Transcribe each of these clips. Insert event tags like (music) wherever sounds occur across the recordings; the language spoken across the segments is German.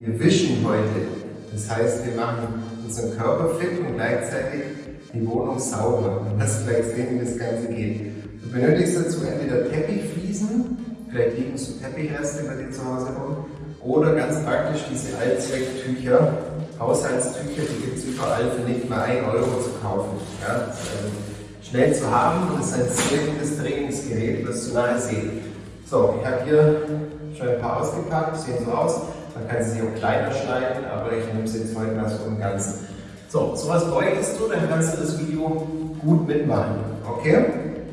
Wir wischen heute. Das heißt, wir machen unseren Körper fit und gleichzeitig die Wohnung sauber. Und das gleich sehen, wie das Ganze geht. Du benötigst dazu entweder Teppichfliesen, vielleicht liegen so Teppichreste bei dir zu Hause rum, oder ganz praktisch diese Allzwecktücher, Haushaltstücher, die gibt es überall für nicht mal 1 Euro zu kaufen. Ja, das ist also schnell zu haben und ist ein sehr gutes Trainingsgerät, das du nachher sehen. So, ich habe hier schon ein paar ausgepackt, sehen so aus. Man kann sie auch kleiner schneiden, aber ich nehme sie jetzt heute mal so im Ganzen. So, sowas bräuchtest du, dann kannst du das Video gut mitmachen. Okay?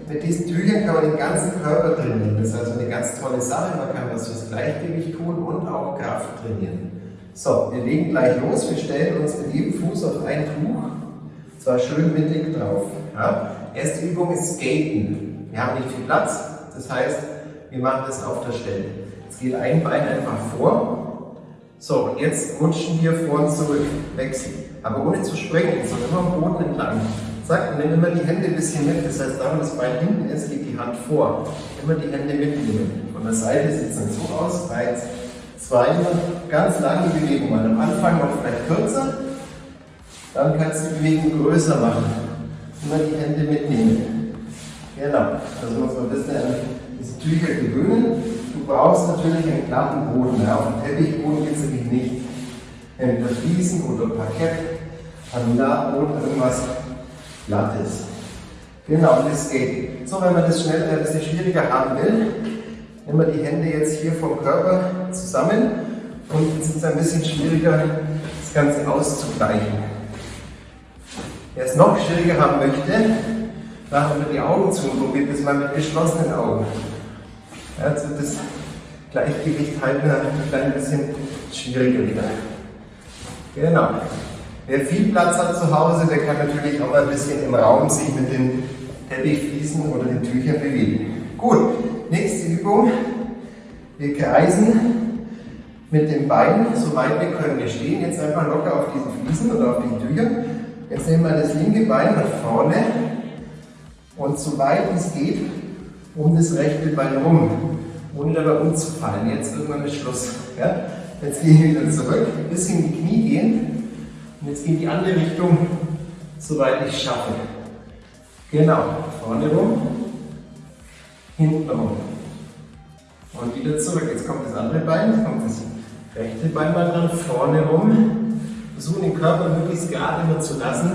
Mit diesen Tüchern kann man den ganzen Körper trainieren. Das ist also eine ganz tolle Sache. Man kann was fürs Gleichgewicht tun und auch Kraft trainieren. So, wir legen gleich los. Wir stellen uns mit jedem Fuß auf ein Tuch. Zwar schön mittig drauf. Ja? Erste Übung ist Skaten. Wir haben nicht viel Platz. Das heißt, wir machen das auf der Stelle. Jetzt geht ein Bein einfach vor so, und jetzt rutschen wir vor und zurück, wechseln. Aber ohne zu springen, sondern immer am Boden entlang. Zack, nimm immer die Hände ein bisschen mit. Das heißt, da wo das Bein hinten ist, geht die Hand vor. Immer die Hände mitnehmen. Von der Seite sieht es dann so aus. Eins, zwei, ganz lange Bewegung. Mal am Anfang noch vielleicht kürzer. Dann kannst du die Bewegung größer machen. Immer die Hände mitnehmen. Genau. Also muss man ein bisschen an diese Tücher gewöhnen. Du brauchst natürlich einen glatten Boden. Ja. Auf dem Teppichboden geht es nämlich nicht. Entweder Fliesen oder Parkett, Laminatboden, irgendwas Glattes. Genau, das geht. So, wenn man das schnell ein bisschen schwieriger haben will, nehmen wir die Hände jetzt hier vom Körper zusammen und jetzt ist es ein bisschen schwieriger, das Ganze auszugleichen. Wer es noch schwieriger haben möchte, machen wir die Augen zu und probiert das mal mit geschlossenen Augen. Also das Gleichgewicht halten ein klein bisschen schwieriger wieder. Genau. Wer viel Platz hat zu Hause, der kann natürlich auch mal ein bisschen im Raum sich mit den Teppichfliesen oder den Tüchern bewegen. Gut, nächste Übung. Wir kreisen mit den Beinen so weit wir können. Wir stehen jetzt einfach locker auf diesen Fliesen oder auf den Tüchern. Jetzt nehmen wir das linke Bein nach vorne und so weit es geht um das rechte Bein rum, ohne dabei umzufallen. Jetzt irgendwann ist Schluss. Ja? Jetzt gehen wir wieder zurück, ein bisschen in die Knie gehen und jetzt geht die andere Richtung, soweit ich schaffe. Genau, vorne rum, hinten rum und wieder zurück. Jetzt kommt das andere Bein, jetzt kommt das rechte Bein mal dran, vorne rum. Versuchen den Körper möglichst gerade immer zu lassen,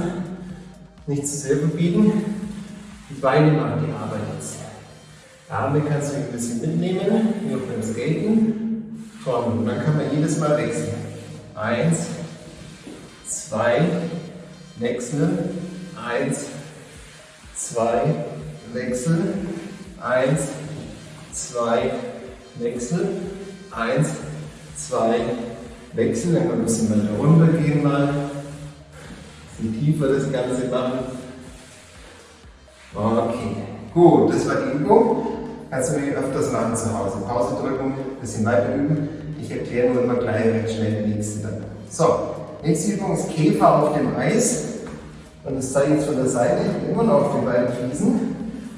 nicht zu sehr verbiegen. Die Beine machen die jetzt. Arme kannst du ein bisschen mitnehmen, wie auf dem Skaten. Vorne. Und dann kann man jedes Mal wechseln. Eins, zwei, wechseln. Eins, zwei, wechseln. Eins, zwei, wechseln. Eins, zwei, wechseln. Dann kann man ein bisschen weiter runtergehen mal. Ein bisschen tiefer das Ganze machen. Okay, gut, das war die Übung. Kannst du mir öfters machen zu Hause. Pause drücken, bisschen weiter üben. Ich erkläre nur immer gleich recht schnell die nächste dann. So, nächste Übung ist Käfer auf dem Eis. Und das zeige ich jetzt von der Seite. Ich immer noch auf den beiden Fliesen.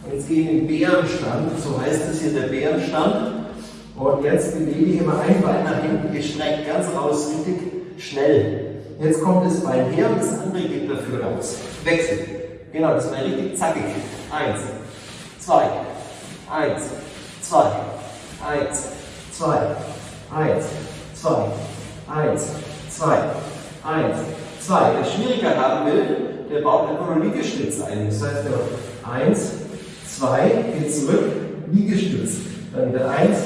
Und jetzt gehe ich in den Bärenstand. So heißt es hier der Bärenstand. Und jetzt bewege ich immer ein Bein nach hinten gestreckt, ganz raus, richtig schnell. Jetzt kommt das Bein her und das andere geht dafür raus. Wechsel. Genau, das war richtig zackig. Eins, zwei, Eins, zwei, eins, zwei, eins, zwei, eins, zwei, eins, zwei. Wer Schwierigkeit haben will, der baut einfach nur Liegestütz ein. Das heißt, der eins, zwei, geht zurück, Liegestütz. Dann wieder eins,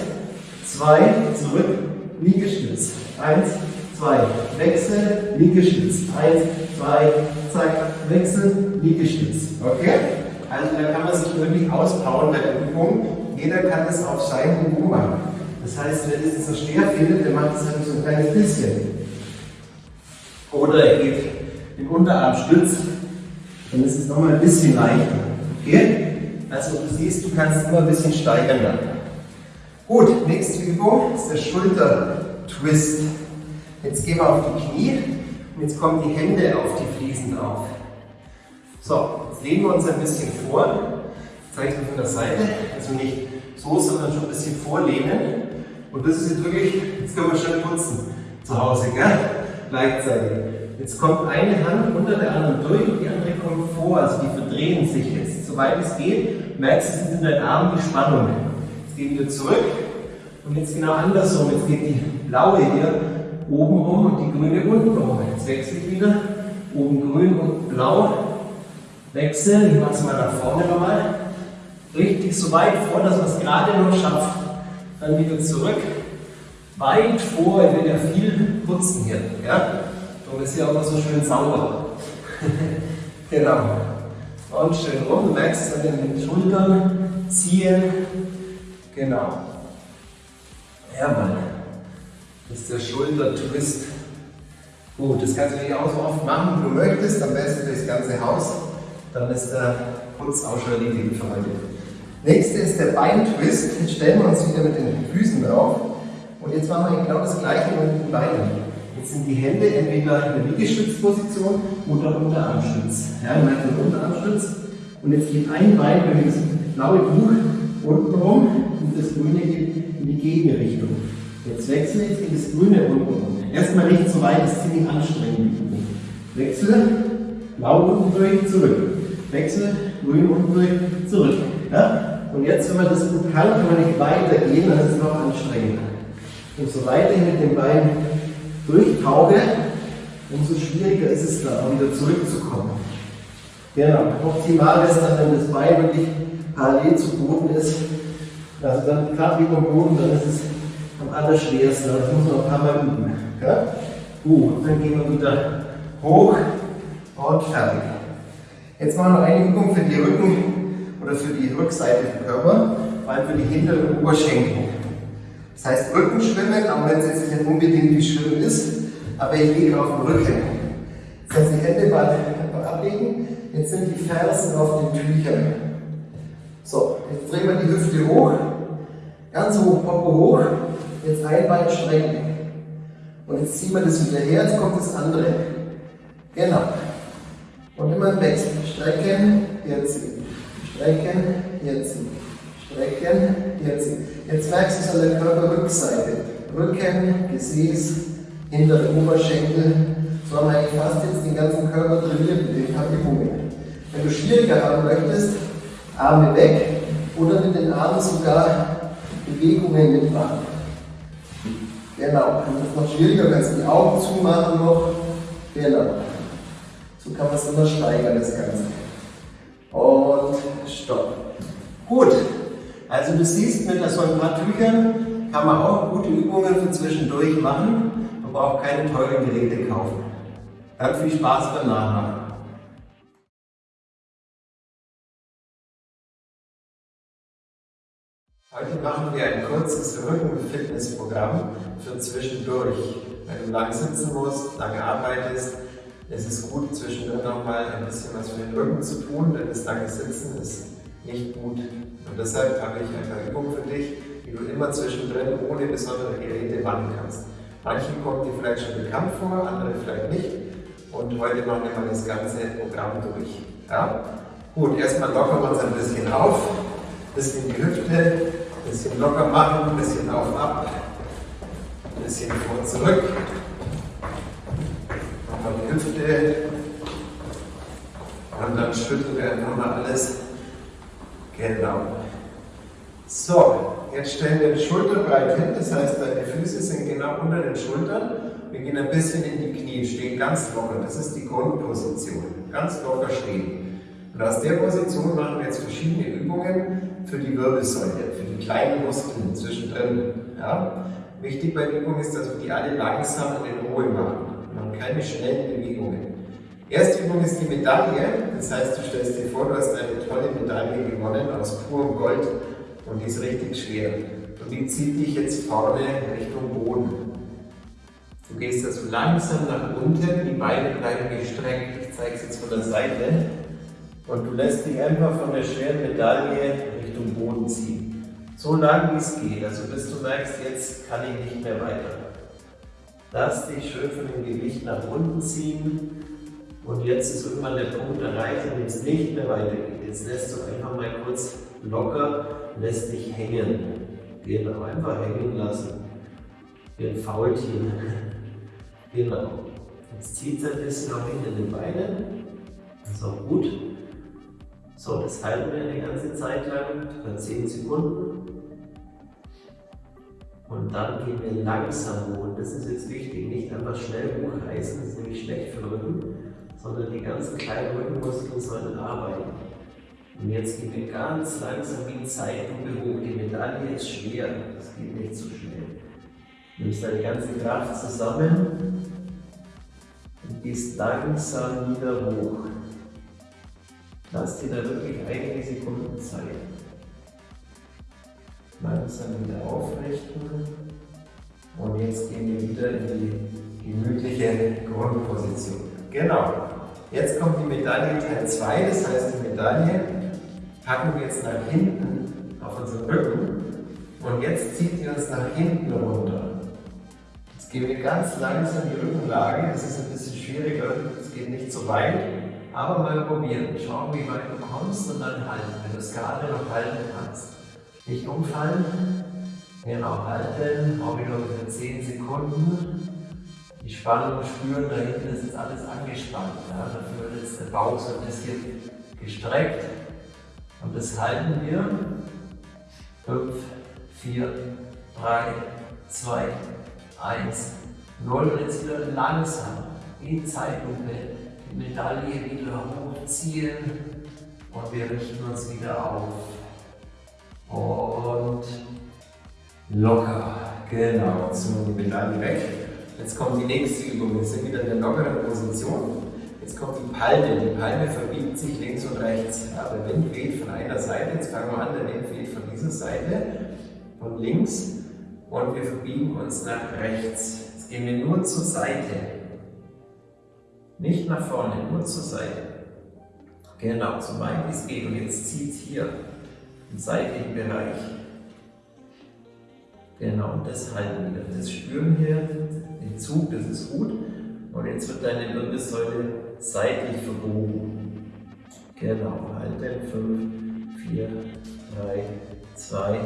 zwei, zurück, Liegestütz. Eins, zwei, Wechsel, Liegestütz. Eins, zwei, zack, Wechsel, Liegestütz. Okay? Also da kann man sich wirklich auspowern bei der Übung. Jeder kann es auf seinem Niveau machen. Das heißt, wer das so schwer findet, der macht es halt so ein kleines bisschen. Oder er geht den Unterarm stützt, dann ist es nochmal ein bisschen leichter. Okay? Also du siehst, du kannst immer ein bisschen steigern dann. Gut, nächste Übung ist der Schulter-Twist. Jetzt gehen wir auf die Knie und jetzt kommen die Hände auf die Fliesen auf. So, jetzt legen wir uns ein bisschen vor. Ich zeige es von der Seite. Also nicht so, sondern schon ein bisschen vorlehnen. Und das ist jetzt wirklich, jetzt können wir schön putzen. zu Hause, gell? Gleichzeitig. Jetzt kommt eine Hand unter der anderen durch und die andere kommt vor, also die verdrehen sich jetzt. Soweit es geht, merkst du, in deinen Armen die Spannung. Jetzt gehen wir zurück und jetzt genau andersrum. Jetzt geht die blaue hier oben rum und die grüne unten rum. Jetzt wechsle ich wieder. Oben grün und blau. Wechseln. Ich mache es mal nach vorne nochmal. Richtig so weit vor, dass man es gerade noch schafft. Dann wieder zurück. Weit vor. Ich will ja viel putzen hier. Ja? Darum ist hier auch noch so schön sauber. (laughs) genau. Und schön rum. Du merkst an den Schultern ziehen. Genau. Jawohl. Das ist der Schultertwist. Gut, das kannst du natürlich auch so oft machen, wie du möchtest, am besten durchs ganze Haus. Dann ist der Putz auch schon erledigt für heute. Nächste ist der Beintwist. Jetzt stellen wir uns wieder mit den Füßen drauf. Und jetzt machen wir genau das gleiche mit den Beinen. Jetzt sind die Hände entweder in der Liegestützposition oder Unterarmstütz. Ja, du merkst den Unterarmstütz. Und jetzt geht ein Bein über das blaue Buch unten rum und das grüne geht in die Gegenrichtung. Jetzt wechsle ich in das grüne unten rum. Erstmal nicht so weit, das ist ziemlich anstrengend. Wechsle, blau unten durch, zurück. Wechsle, grün unten durch, zurück. Ja? Und jetzt, wenn man das gut kann, kann man nicht weitergehen, dann ist es noch anstrengender. Umso weiter ich mit dem Bein durchtauche, umso schwieriger ist es dann, auch wieder zurückzukommen. Genau, optimal ist dann, wenn das Bein wirklich parallel zu Boden ist. Also dann gerade wie beim Boden, dann ist es am allerschwersten. Das muss man ein paar Mal üben. Ja? Gut, dann gehen wir wieder hoch und fertig. Jetzt machen wir eine Übung für die Rücken oder für die Rückseite des Körpers, vor allem für die hinteren Oberschenkel. Das heißt Rücken schwimmen, auch wenn es jetzt nicht unbedingt wie Schwimmen ist, aber ich liege auf dem Rücken. Das heißt, die Hände mal ablegen, jetzt sind die Fersen auf den Tüchern. So, jetzt drehen wir die Hüfte hoch, ganz hoch, Popo hoch, jetzt ein Bein strecken. Und jetzt ziehen wir das wieder her, jetzt kommt das andere. Genau. Und immer im Wechsel. Strecken, herziehen. Strecken, herziehen. Strecken, herziehen. Jetzt merkst du es an der Körperrückseite. Rücken, Gesäß, hintere Oberschenkel. So haben wir eigentlich fast jetzt den ganzen Körper trainiert mit den Übungen. Wenn du schwieriger haben möchtest, Arme weg oder mit den Armen sogar Bewegungen mitmachen. Genau, wenn das noch schwieriger, kannst die Augen zumachen noch. Genau. So kann man es immer steigern, das Ganze. Und stopp. Gut, also du siehst, mit so ein paar Tüchern kann man auch gute Übungen für zwischendurch machen. Man braucht keine teuren Geräte kaufen. Dann viel Spaß beim Nachmachen. Heute machen wir ein kurzes Rücken-Fitness-Programm für zwischendurch. Wenn du lang sitzen musst, lange arbeitest, es ist gut, zwischendurch nochmal ein bisschen was für den Rücken zu tun, denn das lange Sitzen ist nicht gut. Und deshalb habe ich ein paar Übungen für dich, die du immer zwischendrin ohne besondere Geräte machen kannst. Manchen kommt dir vielleicht schon bekannt vor, andere vielleicht nicht. Und heute machen wir mal das ganze Programm durch. Ja? Gut, erstmal lockern wir uns ein bisschen auf, ein bisschen die Hüfte, ein bisschen locker machen, ein bisschen auf, ab, ein bisschen vor, zurück. Nochmal Hüfte. Und dann schütteln wir einfach mal alles. Genau. So, jetzt stellen wir die Schulter breit hin, das heißt, deine Füße sind genau unter den Schultern. Wir gehen ein bisschen in die Knie, stehen ganz locker. Das ist die Grundposition. Ganz locker stehen. Und aus der Position machen wir jetzt verschiedene Übungen für die Wirbelsäule, für die kleinen Muskeln zwischendrin. Ja? Wichtig bei den Übungen ist, dass wir die alle langsam in Ruhe machen. Machen keine schnellen Bewegungen. Erste Übung ist die Medaille. Das heißt, du stellst dir vor, du hast eine tolle Medaille gewonnen aus purem Gold und die ist richtig schwer. Und die zieht dich jetzt vorne Richtung Boden. Du gehst also langsam nach unten, die Beine bleiben gestreckt. Ich zeige es jetzt von der Seite. Und du lässt dich einfach von der schweren Medaille Richtung Boden ziehen. So lang wie es geht, also bis du merkst, jetzt kann ich nicht mehr weiter. Lass dich schön von dem Gewicht nach unten ziehen. Und jetzt ist irgendwann der Punkt erreicht, in dem es nicht mehr weitergeht. Jetzt lässt du einfach mal kurz locker, lässt dich hängen. Genau, einfach hängen lassen. Wie ein Faultier. (laughs) Genau. Jetzt zieht es ein bisschen auch hinter den Beinen. Das ist auch gut. So, das halten wir eine ganze Zeit lang, für 10 Sekunden. Und dann gehen wir langsam hoch. Und das ist jetzt wichtig, nicht einfach schnell hochreißen, das ist nämlich schlecht für den Rücken, sondern die ganzen kleinen Rückenmuskeln sollen arbeiten. Und jetzt gehen wir ganz langsam wie in Zeitlupe hoch. Die Medaille ist schwer, das geht nicht so schnell. Nimmst deine ganze Kraft zusammen und gehst langsam wieder hoch. Lass dir da wirklich einige Sekunden Zeit. Langsam wieder aufrichten. Und jetzt gehen wir wieder in die gemütliche Grundposition. Genau. Jetzt kommt die Medaille Teil 2, das heißt die Medaille packen wir jetzt nach hinten auf unseren Rücken und jetzt zieht die uns nach hinten runter. Jetzt gehen wir ganz langsam die Rückenlage, das ist ein bisschen schwieriger, es geht nicht so weit, aber mal probieren. Schauen, wie weit du kommst und dann halten, wenn du es gerade noch halten kannst. Nicht umfallen, genau halten, auch wieder für 10 Sekunden. Die Spannung spüren, da hinten ist jetzt alles angespannt. Ja? Dafür wird jetzt der Bauch so ein bisschen gestreckt. Und das halten wir. 5, 4, 3, 2, 1, 0. Und jetzt wieder langsam in Zeitlupe die Medaille wieder hochziehen und wir richten uns wieder auf. Und locker. Genau, so die Medaille weg. Jetzt kommt die nächste Übung. Wir sind wieder in der lockeren Position. Jetzt kommt die Palme. Die Palme verbiegt sich links und rechts. Ja, der Wind weht von einer Seite. Jetzt fangen wir an, der Wind weht von dieser Seite, von links. Und wir verbiegen uns nach rechts. Jetzt gehen wir nur zur Seite. Nicht nach vorne, nur zur Seite. Genau, so weit wie es geht. Und jetzt zieht es hier seitlichen Bereich. Genau, und das halten wir. Das spüren hier, den Zug, das ist gut. Und jetzt wird deine Wirbelsäule seitlich verbogen. Genau, halten. 5, 4, 3, 2,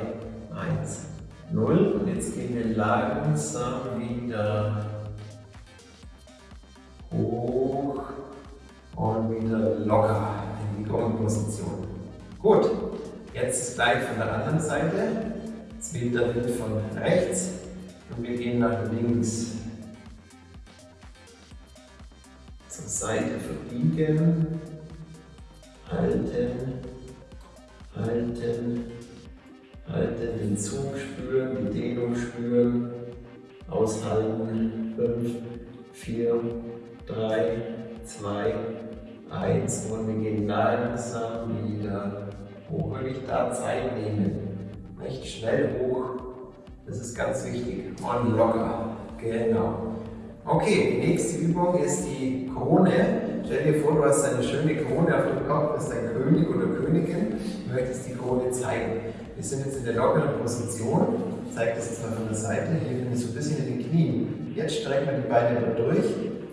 1, 0. Und jetzt gehen wir langsam wieder hoch und wieder locker in die Grundposition. Gut, jetzt gleich von der anderen Seite. Der Wind von rechts und wir gehen nach links. Zur Seite verbiegen, halten, halten, halten, den Zug spüren, die Dehnung spüren, aushalten, 5, 4, 3, 2, 1 und wir gehen langsam wieder hoch. Wirklich da Zeit nehmen. Nicht schnell hoch. Das ist ganz wichtig. Und locker. Genau. Okay, die nächste Übung ist die Krone. Stell dir vor, du hast eine schöne Krone auf dem Kopf, bist ein König oder Königin, du möchtest die Krone zeigen. Wir sind jetzt in der lockeren Position. Ich zeige das jetzt mal von der Seite. Hier bin ich so ein bisschen in den Knien. Jetzt strecken wir die Beine durch.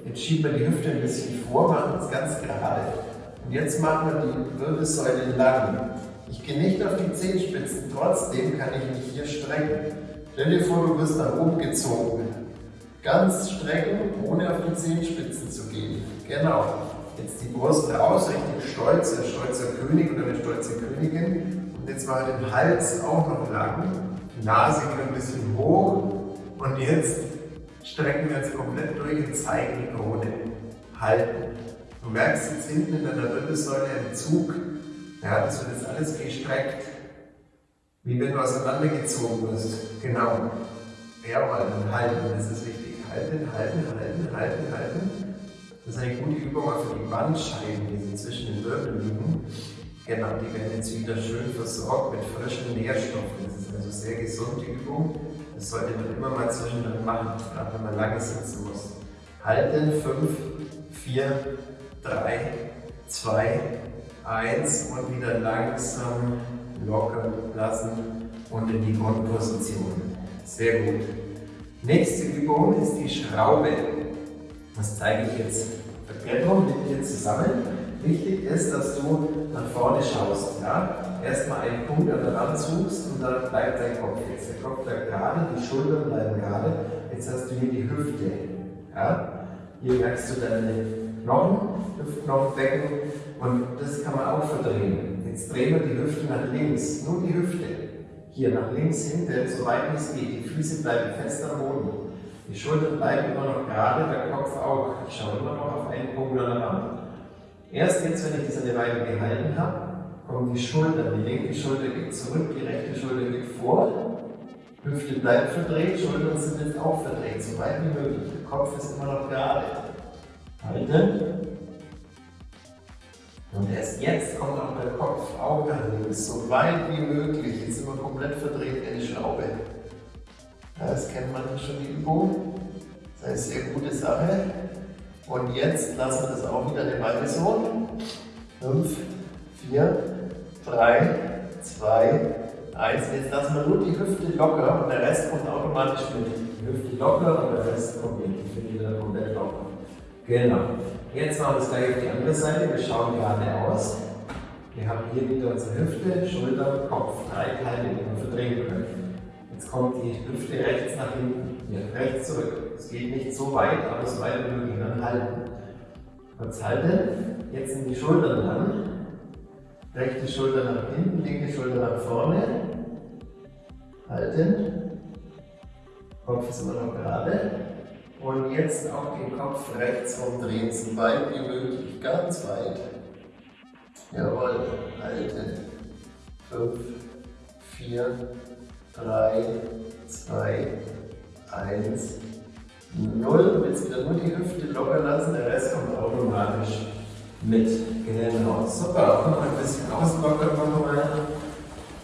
Jetzt schieben wir die Hüfte ein bisschen vor, machen das ganz gerade. Und jetzt machen wir die Wirbelsäule lang. Ich gehe nicht auf die Zehenspitzen, trotzdem kann ich mich hier strecken. Stell dir vor, du wirst nach oben gezogen. Ganz strecken, ohne auf die Zehenspitzen zu gehen. Genau. Jetzt die Brust raus, richtig stolz, ein stolzer König oder eine stolze Königin. Und jetzt mal den Hals auch noch lang. Die Nase geht ein bisschen hoch. Und jetzt strecken wir uns komplett durch und zeigen die Krone. Halten. Du merkst jetzt hinten in deiner Wirbelsäule einen Zug. Ja, das wird jetzt alles gestreckt, wie wenn du auseinandergezogen wirst. Genau. Dann halten, das ist wichtig. Halten, halten, halten, halten, halten. Das ist eine gute Übung auch für die Bandscheiben, die zwischen den Wirbeln liegen. Genau, die werden jetzt wieder schön versorgt mit frischen Nährstoffen. Das ist also sehr gesunde Übung. Das sollte man immer mal zwischendrin machen, gerade wenn man lange sitzen muss. Halten, 5, 4, 3, 2, 1 und wieder langsam lockern lassen und in die Grundposition. Sehr gut. Nächste Übung ist die Schraube. Das zeige ich jetzt. Verkettung mit dir zusammen. Wichtig ist, dass du nach vorne schaust. Ja? Erstmal einen Punkt an der Wand suchst und dann bleibt dein Kopf jetzt. Der Kopf bleibt gerade, die Schultern bleiben gerade. Jetzt hast du hier die Hüfte. Ja? Hier merkst du deine Knochen, Hüftknochenbecken und das kann man auch verdrehen. Jetzt drehen wir die Hüfte nach links, nur die Hüfte. Hier nach links hinten, so weit wie es geht. Die Füße bleiben fest am Boden. Die Schultern bleiben immer noch gerade, der Kopf auch. Ich schaue immer noch auf einen Punkt an der Wand. Erst jetzt, wenn ich das eine Weile gehalten habe, kommen die Schultern. Die linke Schulter geht zurück, die rechte Schulter geht vor. Hüfte bleibt verdreht, Schultern sind jetzt auch verdreht, so weit wie möglich. Der Kopf ist immer noch gerade. Halten. Und erst jetzt kommt auch der Kopf nach links, so weit wie möglich. Jetzt sind wir komplett verdreht wie eine Schraube. Das kennt man schon die Übung. Das ist eine sehr gute Sache. Und jetzt lassen wir das auch wieder eine Weile so. 5, 4, 3, 2, 1. Jetzt lassen wir nur die Hüfte locker und der Rest kommt automatisch mit. Die Hüfte locker und der Rest kommt mit. Ich finde wieder komplett locker. Genau. Jetzt machen wir das gleich auf die andere Seite. Wir schauen geradeaus. Wir haben hier wieder unsere Hüfte, Schulter, Kopf. Drei Teile, die wir verdrehen können. Jetzt kommt die Hüfte rechts nach hinten, hier, rechts zurück. Es geht nicht so weit, aber so weit wie möglich. Dann halten. Kurz halten. Jetzt sind die Schultern dran. Rechte Schulter nach hinten, linke Schulter nach vorne. Halten. Kopf ist immer noch gerade. Und jetzt auch den Kopf rechts rumdrehen, so weit wie möglich, ganz weit. Jawohl, halten. 5, 4, 3, 2, 1, 0. Und jetzt wieder nur die Hüfte locker lassen, der Rest kommt automatisch mit. Genau, super. Und noch ein bisschen auslockern machen wir mal.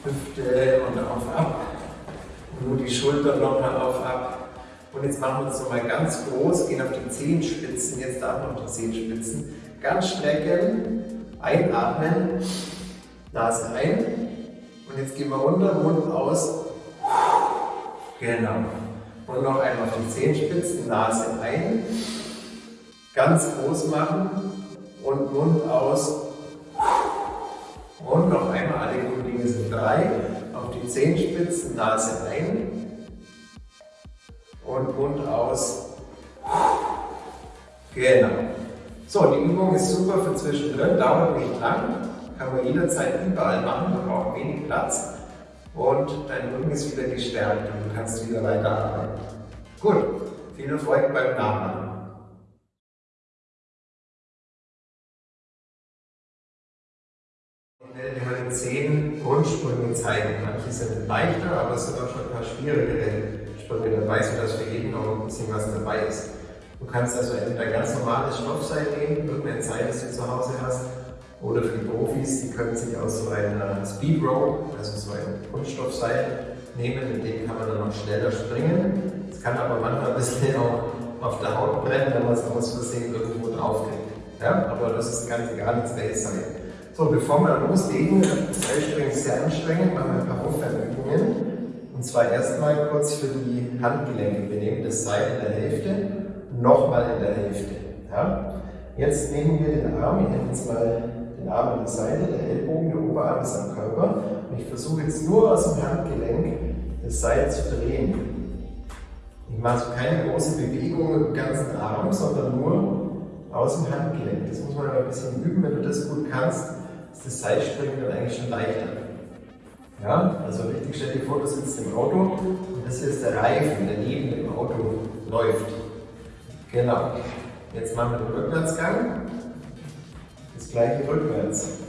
Hüfte und auf, ab. Nur die Schulter locker auf, ab. Und jetzt machen wir es nochmal ganz groß, gehen auf die Zehenspitzen, jetzt man auf die Zehenspitzen. Ganz strecken, einatmen, Nase ein. Und jetzt gehen wir runter, Mund aus. Genau. Und noch einmal auf die Zehenspitzen, Nase ein. Ganz groß machen und Mund aus. Und noch einmal, alle Dinge sind drei. Auf die Zehenspitzen, Nase ein und Mund aus. Genau. So, die Übung ist super für zwischendrin, dauert nicht lang, kann man jederzeit überall machen, man braucht wenig Platz und dein Rücken ist wieder gestärkt und du kannst wieder weiterarbeiten. Gut, viel Erfolg beim Nachmachen. Dir meine zehn Grundsprünge zeigen. Manche sind leichter, aber es sind auch schon ein paar schwierigere Sprünge dabei, sodass für jeden noch ein bisschen was dabei ist. Du kannst also entweder ganz normales Stoffseil nehmen, irgendein Seil, das du zu Hause hast, oder für die Profis, die können sich aus so einer Speed Rope, also so ein Kunststoffseil, nehmen, mit dem kann man dann noch schneller springen. Es kann aber manchmal ein bisschen (laughs) auch auf der Haut brennen, wenn man es aus Versehen irgendwo draufkriegt. Ja? Aber das ist ganz egal, ins welches Seil. So, bevor wir loslegen, das Seilspringen ist sehr anstrengend, machen wir ein paar Aufwärmübungen. Und zwar erstmal kurz für die Handgelenke. Wir nehmen das Seil in der Hälfte, nochmal in der Hälfte. Ja? Jetzt nehmen wir den Arm, ich nehme jetzt mal den Arm an der Seite, der Ellbogen, der Oberarm ist am Körper. Und ich versuche jetzt nur aus dem Handgelenk das Seil zu drehen. Ich mache also keine große Bewegung mit dem ganzen Arm, sondern nur aus dem Handgelenk. Das muss man aber ein bisschen üben. Wenn du das gut kannst, ist das Seilspringen dann eigentlich schon leichter. Ja, also richtig, stell dir vor, du sitzt im Auto und das hier ist der Reifen, der neben dem Auto läuft. Genau. Jetzt machen wir den Rückwärtsgang. Das gleiche rückwärts.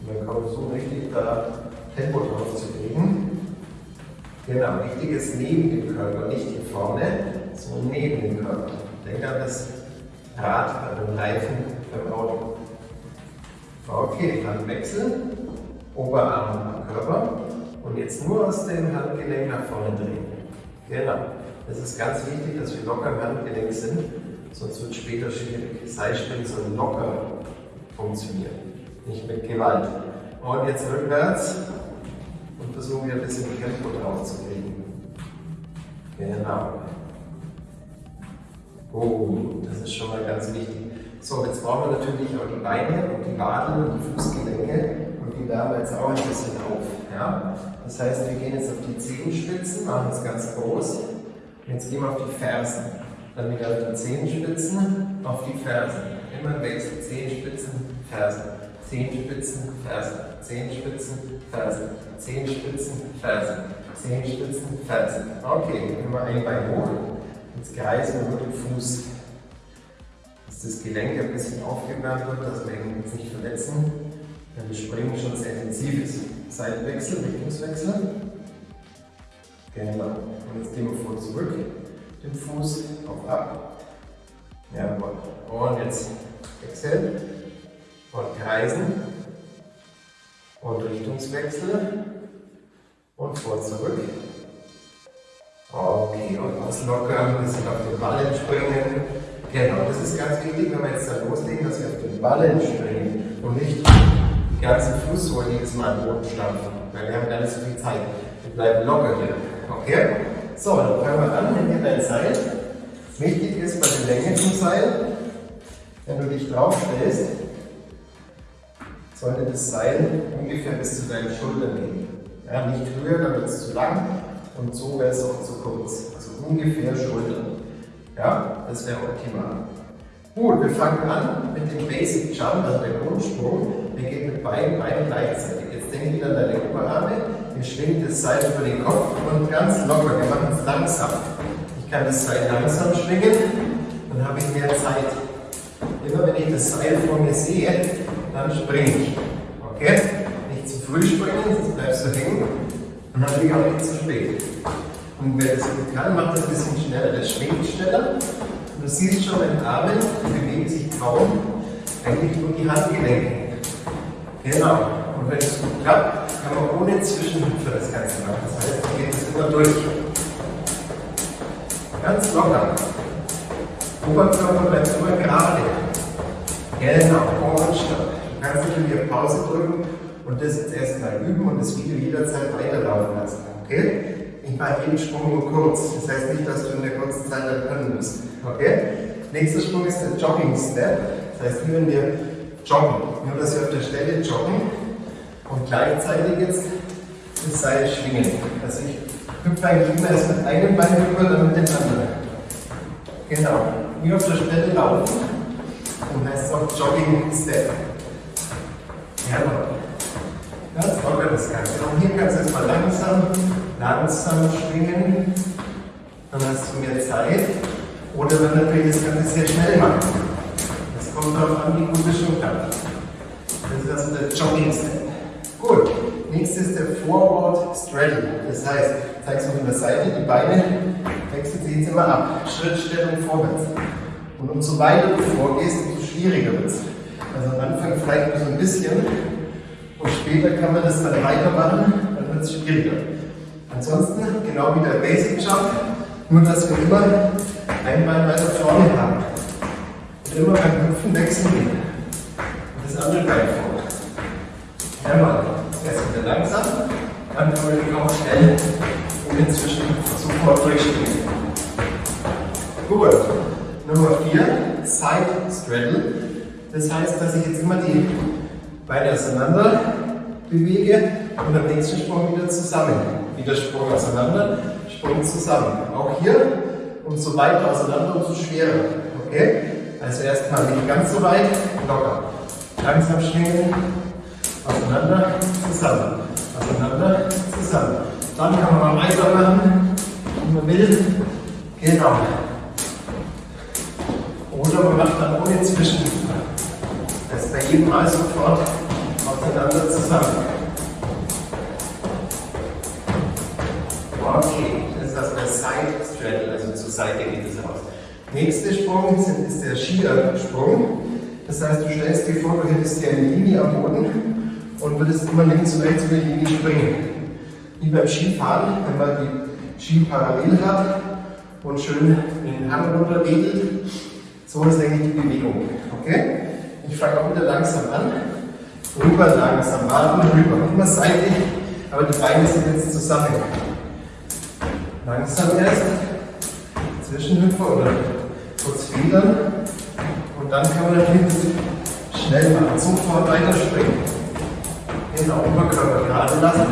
Und dann kann man versuchen, richtig da Tempo drauf zu kriegen. Genau, wichtig ist neben dem Körper, nicht hier vorne, sondern neben dem Körper. Denk an das Rad bei dem Reifen beim Auto. Okay, Handwechsel, Oberarm am Körper und jetzt nur aus dem Handgelenk nach vorne drehen. Genau. Es ist ganz wichtig, dass wir locker im Handgelenk sind, sonst wird es später schwierig. Seilspringen soll locker funktionieren, nicht mit Gewalt. Und jetzt rückwärts und versuchen wir ein bisschen Tempo drauf zu kriegen. Genau. Oh, das ist schon mal ganz wichtig. So, jetzt brauchen wir natürlich auch die Beine und die Waden und die Fußgelenke und die wärmen jetzt auch ein bisschen auf. Ja? Das heißt, wir gehen jetzt auf die Zehenspitzen, machen das ganz groß Jetzt gehen wir auf die Fersen. Dann wieder auf die Zehenspitzen, auf die Fersen. Immer im Wechsel. Zehenspitzen, Fersen. Zehenspitzen, Fersen. Zehenspitzen, Fersen. Zehenspitzen, Fersen. Zehenspitzen, Fersen. Okay, immer ein Bein hoch. Jetzt kreisen wir nur den Fuß. Dass das Gelenk ein bisschen aufgewärmt wird, dass wir ihn jetzt nicht verletzen. Denn das Springen schon sehr intensiv ist. Seitenwechsel, Richtungswechsel. Genau. Und jetzt gehen wir vor zurück, den Fuß auf ab. Jawohl. Und jetzt wechseln und kreisen und Richtungswechsel und vor zurück. Okay, und auslockern, ein bisschen auf den Ballen springen. Genau, das ist ganz wichtig, wenn wir jetzt da loslegen, dass wir auf den Ballen springen und nicht die ganze Fußsohle jedes Mal am Boden stampfen, weil wir haben gar nicht so viel Zeit. Wir bleiben locker hier. Okay? So, dann fangen wir an, nimm dir dein Seil. Wichtig ist bei der Länge zum Seil, wenn du dich draufstellst, sollte das Seil ungefähr bis zu deinen Schultern gehen. Ja, nicht höher, dann wird es zu lang und so wäre es auch zu kurz. Also ungefähr Schultern. Ja, das wäre optimal. Gut, wir fangen an mit dem Basic Jump, also der Grundsprung. Der geht mit beiden Beinen gleichzeitig. Jetzt denk wieder an deine Oberarme, wir schwingen das Seil über den Kopf und ganz locker, wir machen es langsam. Ich kann das Seil langsam schwingen, dann habe ich mehr Zeit. Immer wenn ich das Seil vor mir sehe, dann springe ich. Okay? Nicht zu früh springen, sonst bleibst du hängen und natürlich auch nicht zu spät. Und wer das gut kann, macht das ein bisschen schneller. Das schwingt schneller. Du siehst schon, meine Arme bewegen sich kaum, eigentlich nur die Handgelenke. Genau. Und wenn es gut klappt, kann man ohne Zwischenhüpfer das Ganze machen. Das heißt, man geht es immer durch. Ganz locker. Oberkörper bleibt immer gerade. Genau, stopp. Du kannst natürlich auf Pause drücken und das jetzt erstmal üben und das Video jederzeit weiterlaufen lassen. Okay? Ich mache jeden Sprung nur kurz. Das heißt nicht, dass du in der kurzen Zeit dann können musst. Okay? Nächster Sprung ist der Jogging Step. Das heißt, wie wenn wir joggen. Nur, dass wir auf der Stelle joggen und gleichzeitig jetzt das Seil schwingen. Also ich hüpfe eigentlich immer erst mit einem Bein rüber, dann mit dem anderen. Genau. Wie auf der Stelle laufen. Und heißt es auch Jogging Step. Jawohl. Ganz locker das Ganze. Auch hier kannst du jetzt mal langsam, langsam schwingen. Dann hast du mehr Zeit. Oder wenn natürlich das Ganze sehr schnell machen. Das kommt darauf an, wie gut es schon klappt. Das ist also der Jogging Step. Gut. Nächstes ist der Forward Straddle. Das heißt, zeigst du von der Seite, die Beine wechseln sich jetzt immer ab. Schrittstellung vorwärts. Und umso weiter du vorgehst, umso schwieriger wird es. Also am Anfang vielleicht nur so ein bisschen und später kann man das dann weitermachen, dann wird es schwieriger. Ansonsten, genau wie der Basic Jump, nur dass wir immer ein Bein weiter vorne haben. Und immer beim Hüpfen wechseln gehen. Und das andere Bein vor. Einmal. Erst wieder langsam, dann man den auch schnell und inzwischen sofort durchspringen. Gut. Nummer 4, Side Straddle. Das heißt, dass ich jetzt immer die Beine auseinander bewege und am nächsten Sprung wieder zusammen. Wieder Sprung auseinander, Sprung zusammen. Auch hier, umso weiter auseinander, umso schwerer. Okay? Also erstmal nicht ganz so weit, locker. Langsam schwingen, auseinander, zusammen. Auseinander, zusammen. Dann kann man mal weitermachen, wie man will. Genau. Oder man macht dann ohne Zwischenhüpfer. Das ist bei jedem Mal sofort aufeinander zusammen. Okay, das ist also der Side Straddle, also zur Seite geht es raus. Nächster Sprung ist der Skiersprung. Das heißt, du stellst dir vor, du hättest hier eine Linie am Boden und würdest immer links und rechts über die Linie springen. Wie beim Skifahren, wenn man die Ski parallel hat und schön den Hang runter wedelt. So ist eigentlich die Bewegung. Okay? Ich fange auch wieder langsam an. Rüber langsam, warten, rüber. Immer seitlich, aber die Beine sind jetzt zusammen. Langsam erst. Zwischenhüpfer oder kurz federn. Und dann kann man natürlich schnell machen. Sofort weiterspringen. Den Oberkörper gerade lassen.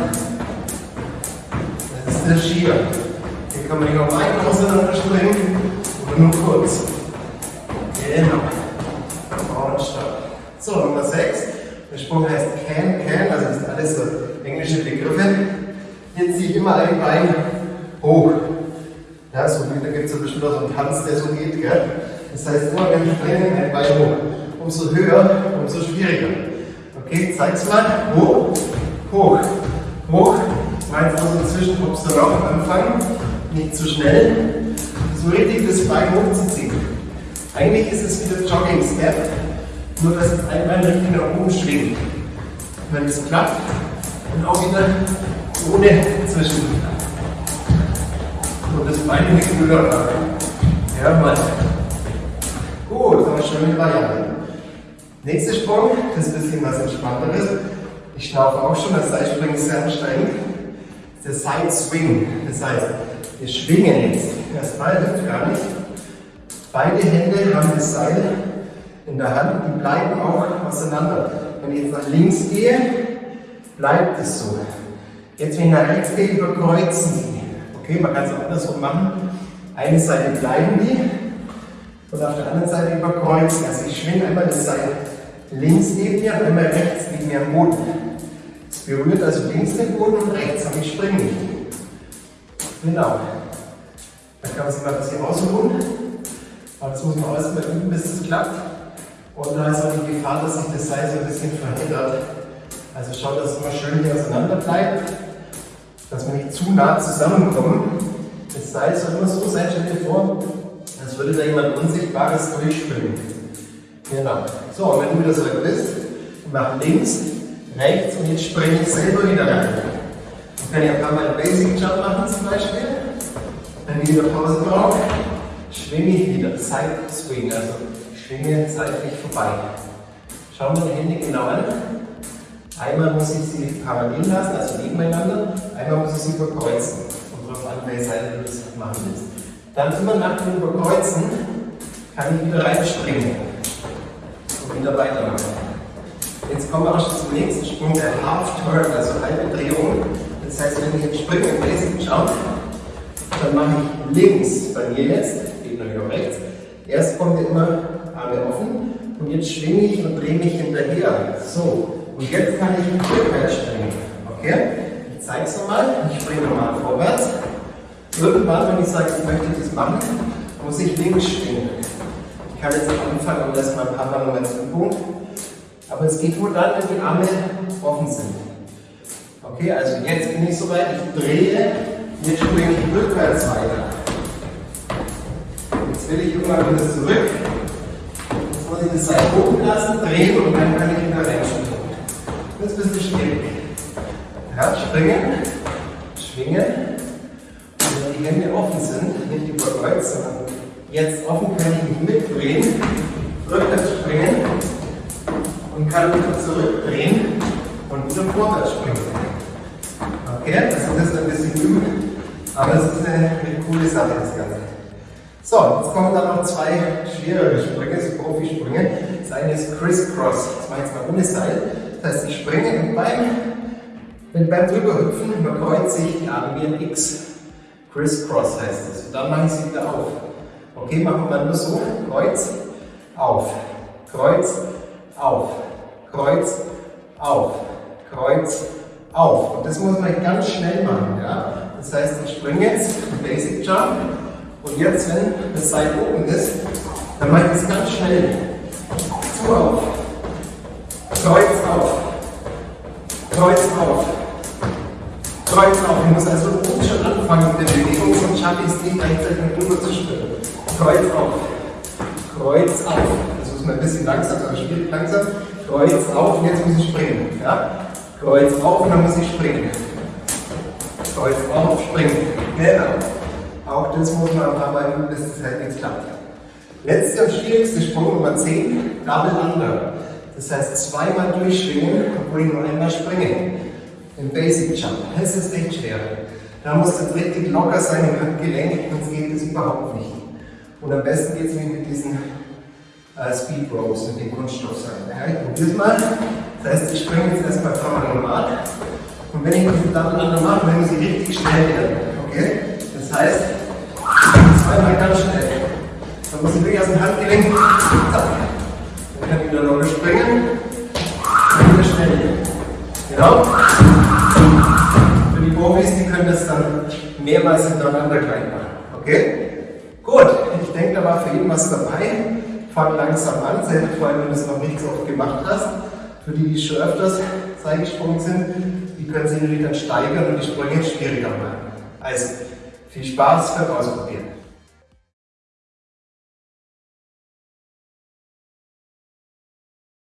Das ist der Skier. Hier kann man nicht noch weit auseinander springen oder nur kurz. Genau. Stopp. So, Nummer 6. Der Sprung heißt can, can, also das sind alles so englische Begriffe. Hier ziehe ich immer ein Bein hoch. Ja, so da gibt es ja bestimmt auch so einen Tanz, der so geht. Gell? Das heißt, immer wenn wir springen, ein Bein hoch. Umso höher, umso schwieriger. Okay, zeig's mal. Hoch, hoch, hoch. Meins also inzwischen kommst du auch am Anfang. Nicht zu schnell. So richtig das Bein hochzuziehen. Eigentlich ist es wie der Jogging Step, nur dass es einmal richtig nach oben schwingt. Wenn es klappt, dann auch wieder ohne Zwischen. Und das Bein nicht höher machen. Ja, mal. Gut, das schon eine Variante. Nächster Sprung, das ist ein bisschen was Entspannteres. Ich schnaufe auch schon, das Seilspringen ist sehr anstrengend. Ist der Side Swing. Das heißt, wir schwingen jetzt. Bein hilft gar nicht. Beide Hände haben das Seil in der Hand die bleiben auch auseinander. Wenn ich jetzt nach links gehe, bleibt es so. Jetzt, wenn ich nach rechts gehe, überkreuzen sie. Okay, man kann es auch andersrum machen. Eine Seite bleiben die und auf der anderen Seite überkreuzen. Also ich schwinge einmal das Seil links neben mir und einmal rechts neben mir am Boden. Es berührt also links den Boden und rechts, aber ich springe nicht. Genau. Dann kann man sich mal ein bisschen ausruhen. Aber das muss man alles mal üben, bis es klappt. Und da ist auch die Gefahr, dass sich das Seil so ein bisschen verändert. Also schaut, dass es immer schön hier auseinander bleibt, dass wir nicht zu nah zusammenkommen. Das Seil soll immer so sein, stell dir vor, als würde da jemand Unsichtbares durchspringen. Genau. So, und wenn du wieder zurück bist, mach links, rechts und jetzt springe ich selber wieder rein. Ich kann ja ein paar Mal einen Basic Jump machen zum Beispiel. Wenn ich wieder Pause brauche, schwinge ich wieder. Side Swing, also ich schwinge seitlich vorbei. Schauen wir die Hände genau an. Einmal muss ich sie parallel lassen, also nebeneinander. Einmal muss ich sie überkreuzen. Und darauf an, welche Seite du das machen willst. Dann immer nach dem Überkreuzen kann ich wieder reinspringen und wieder weitermachen. Jetzt kommen wir auch schon zum nächsten Sprung, der Half Turn, also halbe Drehung. Das heißt, wenn ich jetzt springe im Basic Jump, dann mache ich links bei mir jetzt, geht natürlich auch rechts. Erst kommt immer Arme offen und jetzt schwinge ich und drehe mich hinterher. So, und jetzt kann ich rückwärts springen. Okay? Ich zeige es nochmal. Ich springe nochmal vorwärts. Irgendwann, wenn ich sage, ich möchte das machen, muss ich links springen. Ich kann jetzt am Anfang und das mal ein paar Mal Moment Übung. Aber es geht nur dann, wenn die Arme offen sind. Okay, also jetzt bin ich soweit, ich drehe, jetzt springe ich rückwärts weiter. Jetzt will ich irgendwann wieder zurück. Jetzt muss ich das Seil oben lassen, drehen und dann kann ich wieder reinspringen. Ist ein bisschen schwierig. Ja, springen, schwingen. Und wenn die Hände offen sind, nicht überkreuzt, sondern jetzt offen, kann ich mich mitdrehen, rückwärts springen und kann wieder zurückdrehen und wieder vorwärts springen. Okay, das ist ein bisschen üben, aber das ist eine, eine coole Sache, das Ganze. So, jetzt kommen dann noch zwei schwerere Sprünge, so Profisprünge. Das eine ist Crisscross, das mache ich jetzt mal ohne Seil. Das heißt, ich springe und beim, wenn beim Drüberhüpfen überkreuze ich die Arme wie ein X. Crisscross heißt das. Und dann mache ich sie wieder auf. Okay, machen wir nur so. Kreuz, auf. Kreuz, auf. Kreuz, auf. Kreuz, auf. Und das muss man ganz schnell machen. Ja? Das heißt, ich springe jetzt, Basic Jump. Und jetzt, wenn das Seil oben ist, dann mache ich es ganz schnell. Zu auf. Kreuz auf. Kreuz auf. Kreuz auf. Ich muss also oben schon anfangen mit der Bewegung, sonst schaffe ich es nicht, gleichzeitig mit rüber zu springen. Kreuz auf. Kreuz auf. Das muss man ein bisschen langsam, aber schwierig langsam. Kreuz auf und jetzt muss ich springen. Ja? Kreuz auf und dann muss ich springen. Kreuz auf, springen. Genau. Auch das muss man ein paar Mal üben, bis es halt jetzt klappt. Letzter und schwierigste Sprung Nummer 10, Double Under. Das heißt zweimal durchschwingen, obwohl ich nur einmal springe. Im Basic Jump. Das ist echt schwer. Da muss das richtig locker sein im Handgelenk, sonst geht es überhaupt nicht. Und am besten geht es mit diesen äh, Speed Ropes, mit den Kunststoffseilen. Ja, ich probiere es mal. Das heißt, ich springe jetzt erstmal dreimal normal. Und wenn ich diese Double Under mache, dann muss ich richtig schnell werden. Okay? Das heißt, Zweimal ganz schnell. Dann muss ich wirklich aus dem Handgelenk. Kann wieder locker springen. Und wieder schnell. Genau. Für die Profis, die können das dann mehrmals hintereinander gleich machen. Okay? Gut, ich denke, da war für jeden was dabei. Fang langsam an, selbst vor allem, wenn du es noch nicht so oft gemacht hast. Für die, die schon öfters gesprungen sind, die können sich natürlich dann steigern und die Sprünge schwieriger machen. Also, viel Spaß beim Ausprobieren.